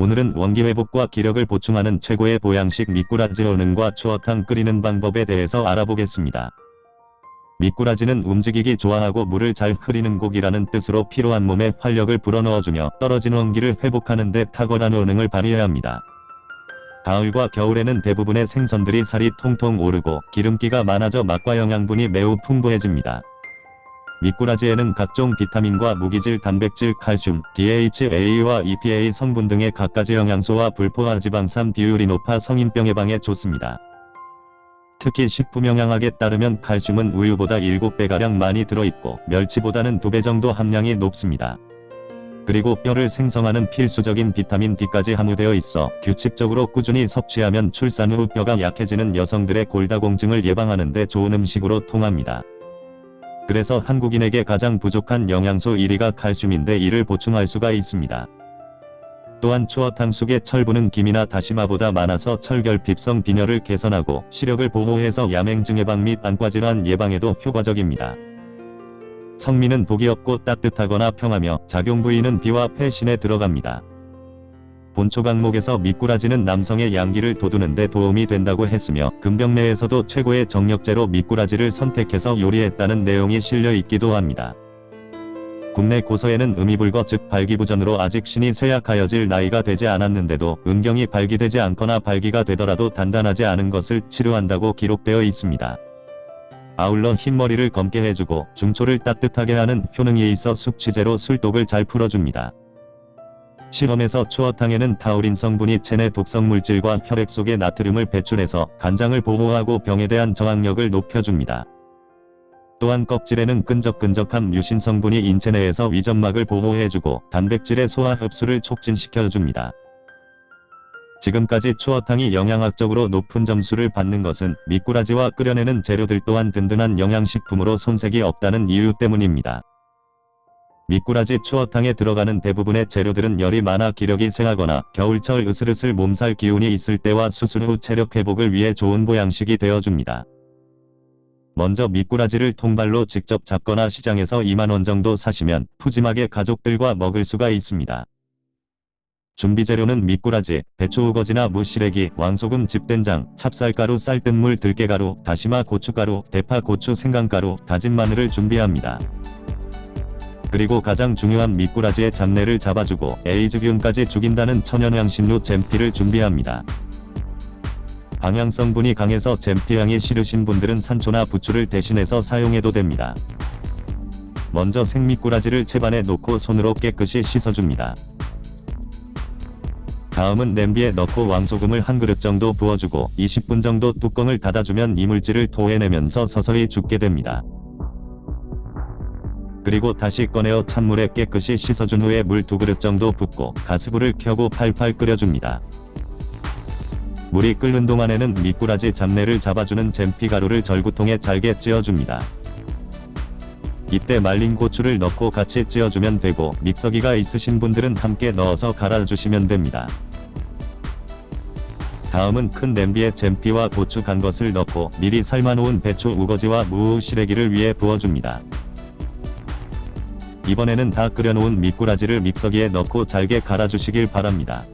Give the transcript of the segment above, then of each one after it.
오늘은 원기 회복과 기력을 보충하는 최고의 보양식 미꾸라지 어능과 추어탕 끓이는 방법에 대해서 알아보겠습니다. 미꾸라지는 움직이기 좋아하고 물을 잘 흐리는 고기라는 뜻으로 필요한 몸에 활력을 불어넣어주며 떨어진 원기를 회복하는 데 탁월한 어능을 발휘해야 합니다. 가을과 겨울에는 대부분의 생선들이 살이 통통 오르고 기름기가 많아져 맛과 영양분이 매우 풍부해집니다. 미꾸라지에는 각종 비타민과 무기질, 단백질, 칼슘, DHA와 EPA 성분 등의 갖가지 영양소와 불포화 지방산 비율이 높아 성인병 예방에 좋습니다. 특히 식품영양학에 따르면 칼슘은 우유보다 7배가량 많이 들어있고 멸치보다는 2배 정도 함량이 높습니다. 그리고 뼈를 생성하는 필수적인 비타민 D까지 함유되어 있어 규칙적으로 꾸준히 섭취하면 출산 후 뼈가 약해지는 여성들의 골다공증을 예방하는 데 좋은 음식으로 통합니다. 그래서 한국인에게 가장 부족한 영양소 1위가 칼슘인데 이를 보충할 수가 있습니다. 또한 추어탕 속의 철분은 김이나 다시마보다 많아서 철결핍성 빈혈을 개선하고 시력을 보호해서 야맹증 예방 및 안과질환 예방에도 효과적입니다. 성미는 독이 없고 따뜻하거나 평하며 작용 부위는 비와 폐신에 들어갑니다. 본초 강목에서 미꾸라지는 남성의 양기를 돋우는 데 도움이 된다고 했으며 금병내에서도 최고의 정력제로 미꾸라지를 선택해서 요리했다는 내용이 실려 있기도 합니다. 국내 고서에는 음이불거 즉 발기부전으로 아직 신이 쇠약하여질 나이가 되지 않았는데도 음경이 발기되지 않거나 발기가 되더라도 단단하지 않은 것을 치료한다고 기록되어 있습니다. 아울러 흰머리를 검게 해주고 중초를 따뜻하게 하는 효능이 있어 숙취제로 술독을 잘 풀어줍니다. 실험에서 추어탕에는 타우린 성분이 체내 독성 물질과 혈액 속의 나트륨을 배출해서 간장을 보호하고 병에 대한 저항력을 높여줍니다. 또한 껍질에는 끈적끈적한 뮤신 성분이 인체 내에서 위점막을 보호해주고 단백질의 소화 흡수를 촉진시켜줍니다. 지금까지 추어탕이 영양학적으로 높은 점수를 받는 것은 미꾸라지와 끓여내는 재료들 또한 든든한 영양식품으로 손색이 없다는 이유 때문입니다. 미꾸라지 추어탕에 들어가는 대부분의 재료들은 열이 많아 기력이 쇠하거나 겨울철 으슬으슬 몸살 기운이 있을 때와 수술 후 체력 회복을 위해 좋은 보양식이 되어줍니다. 먼저 미꾸라지를 통발로 직접 잡거나 시장에서 2만원 정도 사시면 푸짐하게 가족들과 먹을 수가 있습니다. 준비재료는 미꾸라지, 배추 우거지나 무시래기, 왕소금 집된장, 찹쌀가루 쌀뜨물 들깨가루, 다시마 고춧가루, 대파 고추 생강가루, 다진 마늘을 준비합니다. 그리고 가장 중요한 미꾸라지의 잡내를 잡아주고 에이즈균까지 죽인다는 천연향신료 잼피를 준비합니다. 방향성분이 강해서 잼피향이 싫으신 분들은 산초나 부추를 대신해서 사용해도 됩니다. 먼저 생미꾸라지를 채반에 놓고 손으로 깨끗이 씻어줍니다. 다음은 냄비에 넣고 왕소금을 한 그릇 정도 부어주고 20분 정도 뚜껑을 닫아주면 이물질을 토해내면서 서서히 죽게 됩니다. 그리고 다시 꺼내어 찬물에 깨끗이 씻어준 후에 물 두 그릇 정도 붓고 가스불을 켜고 팔팔 끓여줍니다. 물이 끓는 동안에는 미꾸라지 잡내를 잡아주는 잼피 가루를 절구통에 잘게 찧어줍니다. 이때 말린 고추를 넣고 같이 찧어주면 되고 믹서기가 있으신 분들은 함께 넣어서 갈아주시면 됩니다. 다음은 큰 냄비에 잼피와 고추 간 것을 넣고 미리 삶아놓은 배추 우거지와 무우 시래기를 위에 부어줍니다. 이번에는 다 끓여놓은 미꾸라지를 믹서기에 넣고 잘게 갈아주시길 바랍니다.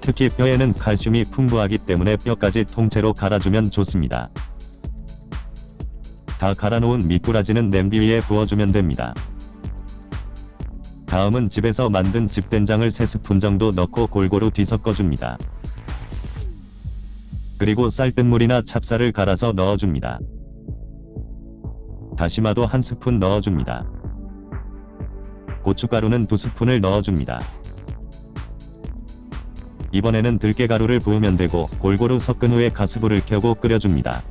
특히 뼈에는 칼슘이 풍부하기 때문에 뼈까지 통째로 갈아주면 좋습니다. 다 갈아놓은 미꾸라지는 냄비 위에 부어주면 됩니다. 다음은 집에서 만든 집된장을 3스푼 정도 넣고 골고루 뒤섞어줍니다. 그리고 쌀뜨물이나 찹쌀을 갈아서 넣어줍니다. 다시마도 한 스푼 넣어줍니다. 고춧가루는 두 스푼을 넣어줍니다. 이번에는 들깨가루를 부으면 되고 골고루 섞은 후에 가스불을 켜고 끓여줍니다.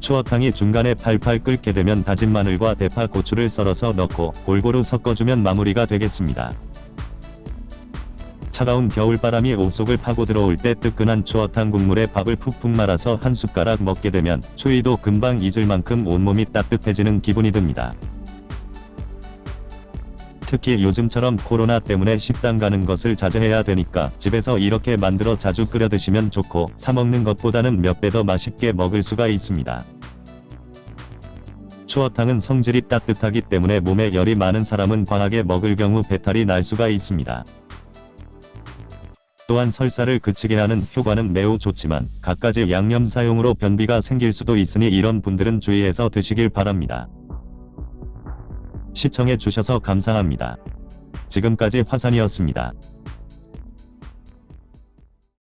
추어탕이 중간에 팔팔 끓게 되면 다진 마늘과 대파 고추를 썰어서 넣고 골고루 섞어주면 마무리가 되겠습니다. 차가운 겨울바람이 옷 속을 파고 들어올 때 뜨끈한 추어탕 국물에 밥을 푹푹 말아서 한 숟가락 먹게 되면 추위도 금방 잊을 만큼 온몸이 따뜻해지는 기분이 듭니다. 특히 요즘처럼 코로나 때문에 식당 가는 것을 자제해야 되니까 집에서 이렇게 만들어 자주 끓여 드시면 좋고 사 먹는 것보다는 몇 배 더 맛있게 먹을 수가 있습니다. 추어탕은 성질이 따뜻하기 때문에 몸에 열이 많은 사람은 과하게 먹을 경우 배탈이 날 수가 있습니다. 또한 설사를 그치게 하는 효과는 매우 좋지만 갖가지 양념 사용으로 변비가 생길 수도 있으니 이런 분들은 주의해서 드시길 바랍니다. 시청해 주셔서 감사합니다. 지금까지 화산이었습니다.